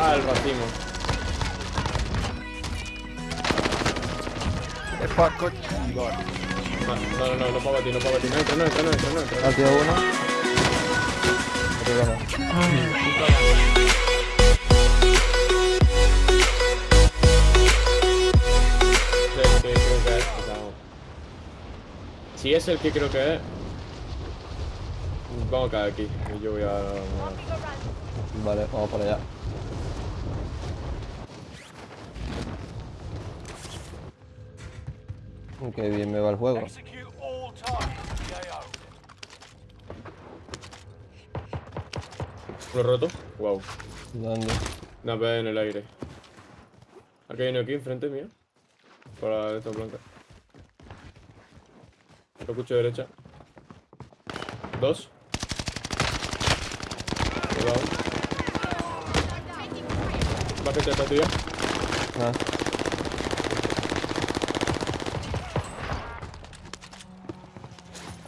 Al racimo. Es para coche. No, no, no, no puedo batir, no puedo batir. No entra, no entra, no entra, no entra. Partido uno. Arriba no. Es el que creo que es. o sea, Si es el que creo que es. Vamos a caer aquí. Y yo voy a. Vale, vamos para allá. Qué bien me va el juego. ¿Lo roto? Wow. ¿Dónde? Una vez en el aire. Aquí hay uno aquí enfrente mío. Por la de esta blanca. Lo escucho derecha. Dos. Cuidado. Esta tuya. Ah.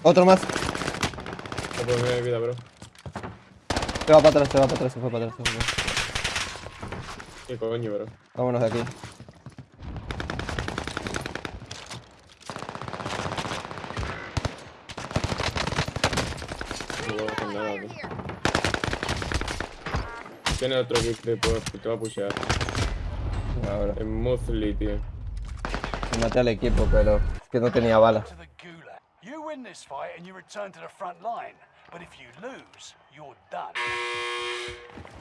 Otro más. No puedo mi vida, bro. Se va para atrás, se va para atrás, se fue para atrás. se fue para atrás. Qué coño, bro. Vámonos de aquí. Tiene otro que te, te va a pushear. Ahora. Es Muesli, tío. Maté al equipo, pero es que no tenía balas. Win this fight and you return to the front line. But if you lose, you're done.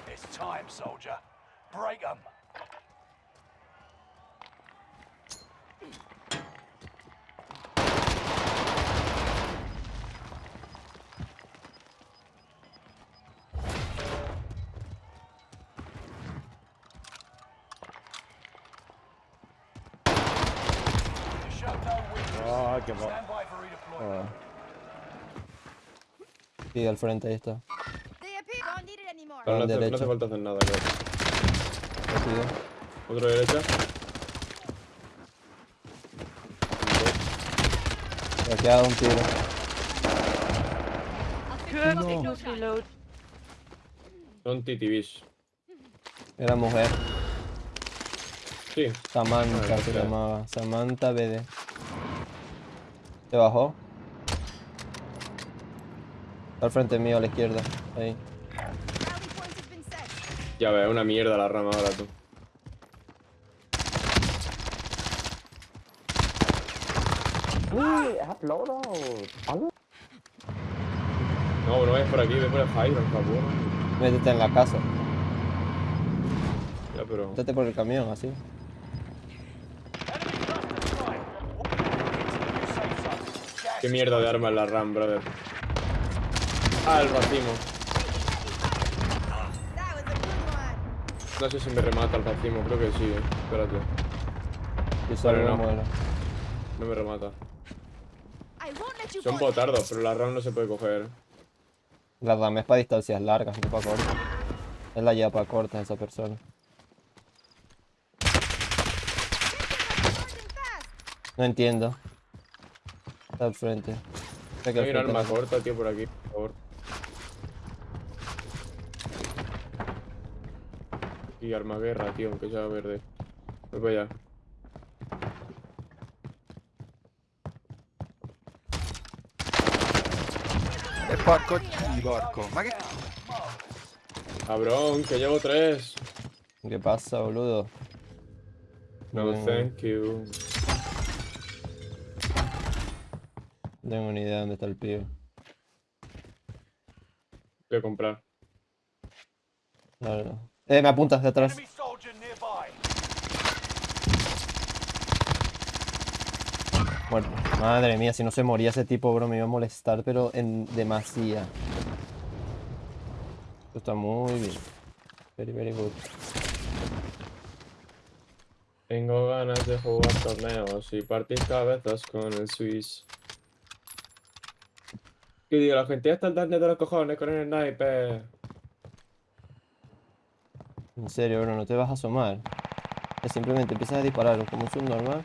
It's time, soldier. Break 'em. You show no weakness. Ah. Sí, al frente, ahí está. Pero no, hace, no hace falta hacer nada, creo. Otro derecha. Me ha quedado un tiro. Son TTVs. Era mujer. Sí. Samantha Ah, se llamaba. Samantha BD. ¿Se bajó? Está al frente mío, a la izquierda. Ahí. Ya ves, una mierda la rama ahora tú. No, no vayas por aquí, ve por el por favor. Métete en la casa. Ya, pero. Métete por el camión, así. Qué mierda de arma es la RAM, brother. Ah, el racimo. No sé si me remata el racimo, creo que sí, eh. Espérate. Y solo Vale, no me remata. Son botardos, pero la RAM no se puede coger. La dame es para distancias largas, no para cortas. Es la lleva para cortas esa persona. No entiendo. Está al frente. Al Hay un arma corta, tío, por aquí, por favor. Y arma guerra, tío, aunque sea verde. Voy para allá. È porco di porco. Ma che... Cabrón, que llevo tres. ¿Qué pasa, boludo? No, Mm. thank you. No tengo ni idea de dónde está el pibe. Voy a comprar. No, no, no. Eh, me apuntas de atrás. Muerto. Madre mía, si no se moría ese tipo, bro, me iba a molestar, pero en demasía. Esto está muy bien. Very, very good. Tengo ganas de jugar torneos y partir cabezas con el Swiss. Que digo, la gente ya está dando de los cojones con el sniper. En serio, bro, no te vas a asomar. Es simplemente empiezas a disparar como un subnormal.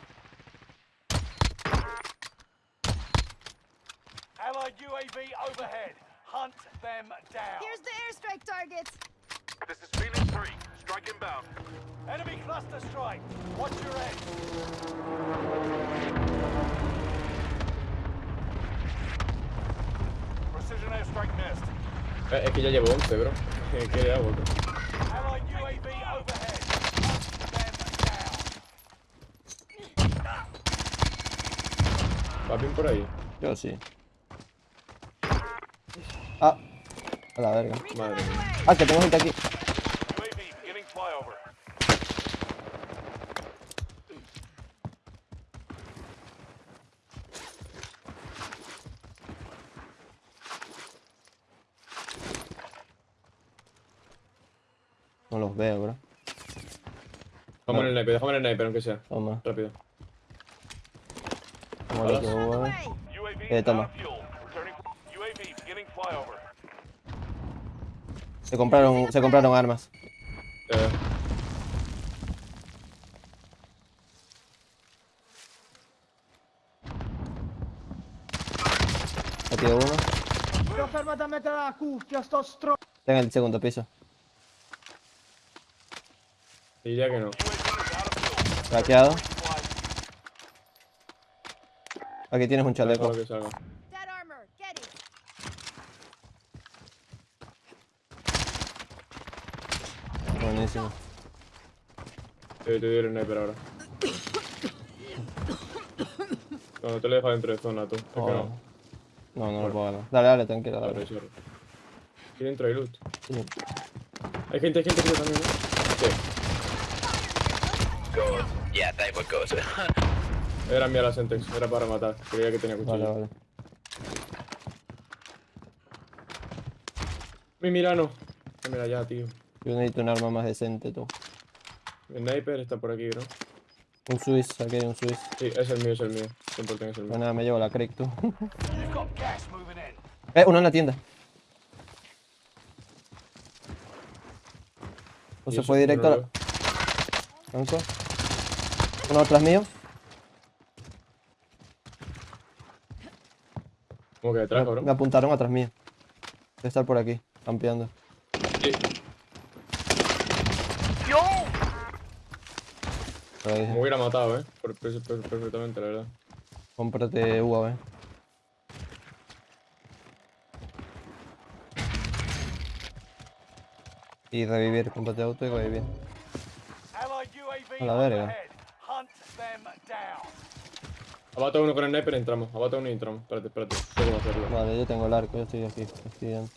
Allied UAV overhead. Hunt them down. Here's the airstrike targets. This is Phoenix 3. Strike inbound. Enemy cluster strike. Watch your head. Precision airstrike missed. Eh, Es que ya llevo 11, bro. ¿Qué hago, bro? Allied UAV overhead. Hunt them down. ¿Papín por ahí? Yo sí. Ah. A la verga. Madre mía. Ah, que tengo gente aquí. No los veo, bro. Déjame en el sniper, déjame en el sniper, aunque sea. Toma. Rápido. Como lo que hubo. Underway. UAV Eh, toma. Se compraron, se compraron armas. Eh, uno. Però fermati a mettere la cuffia, sto stro... Está en el segundo piso. diría que no. Aquí tienes un chaleco. Que. Buenísimo. Te, te doy el sniper ahora. No, no te lo dejas dentro de zona, tú. Que Oh. no. No, no lo puedo ganar. Dale, dale, tranquilo, dale. sorry. Aquí dentro hay loot. Sí. Hay gente, hay gente creo también, ¿no? Sí. Era mía la Sentex, era para matar. Creía que tenía cuchillo. Vale, vale. Mi Milano. Ah, Mira ya, tío. Yo necesito un arma más decente, tú. El sniper está por aquí, bro. Un Swiss, aquí hay un Swiss. Sí, es el mío, es el mío. 100% es el mío. Bueno, nada, me llevo la Crick, tú. Eh, uno en la tienda. O se fue directo a no la... Uno atrás mío. ¿Cómo que detrás, Me, apuntaron atrás mío. Debe estar por aquí, campeando. Sí. Me hubiera matado, eh. Por- per- per- perfectamente, la verdad. Cómprate UAV. Y revivir, cómprate auto y revivir. A la verga. overhead. Hunt them down. Abata uno con el sniper y entramos. Abata uno y entramos. Espérate, espérate. Sé cómo hacerlo. Vale, yo tengo el arco, yo estoy aquí, estoy dentro.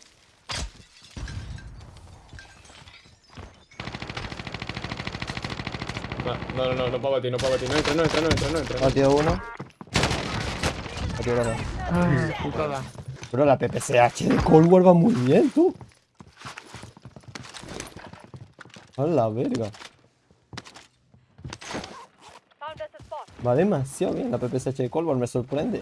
No, no, no, no, no puedo batir, no puedo batir. No entra, no entra, no entra, no entra. Batido uno. Batido los dos. Putada. Bro, la PPCH de Cold War va muy bien, tú. A la verga. Va demasiado bien la PPCH de Cold War, me sorprende.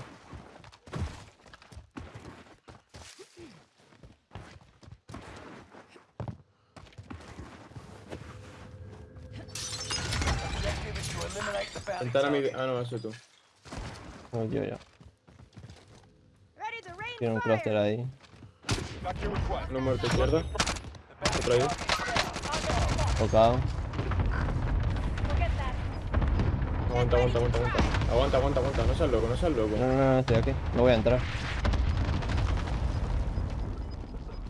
Entrar a mi... Ah, no, eso tú. No, yo ya. Tiene un cluster ahí. Uno muerto izquierda. Otro ahí. Tocado. Forget that. Aguanta, aguanta, aguanta, aguanta. Aguanta, aguanta, aguanta. No seas loco, no seas loco. No, no, no, no, estoy aquí. No voy a entrar.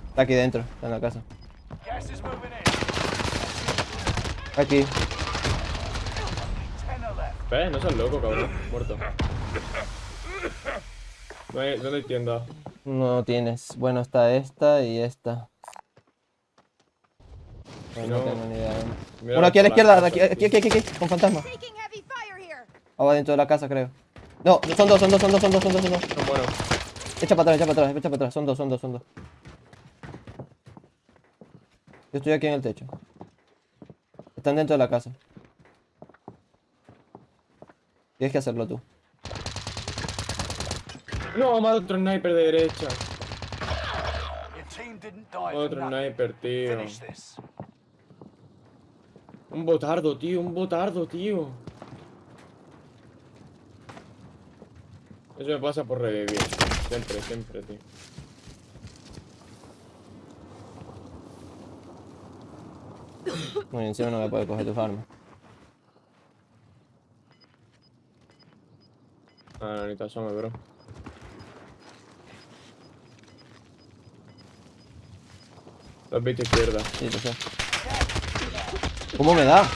Está aquí dentro, está en la casa. Aquí. ¿Ves? No seas loco, cabrón. Muerto. No hay- ¿Dónde hay tienda? No tienes. Bueno, está esta y esta. No, Si no no- tengo ni idea. Uno aquí a la izquierda, aquí, aquí, aquí, aquí, con fantasma. Abajo dentro de la casa, creo. No, son dos, son dos, son dos, son dos, son dos, son dos. No, bueno. Echa para atrás, echa para atrás, echa para atrás. Son dos, son dos, son dos. Yo estoy aquí en el techo. Están dentro de la casa. Tienes que hacerlo tú. No, más otro sniper de derecha. Otro sniper, tío. Un botardo, tío, un botardo, tío. Eso me pasa por revivir. Siempre, siempre, tío. No, y encima no voy a poder coger tus armas. Ah, no, ni te asomes, bro. Lo has visto izquierda. Sí, lo sé. ¿Cómo me da?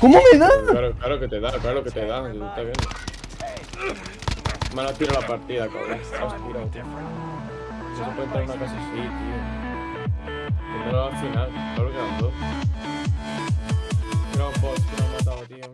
¿Cómo me da? Claro, claro que te da, claro que te da. Está viendo. Me has tirado la partida, cabrón. Tío. No se puede entrar en una casa así, tío. Primero al final, claro que dos. Un que matado, tío.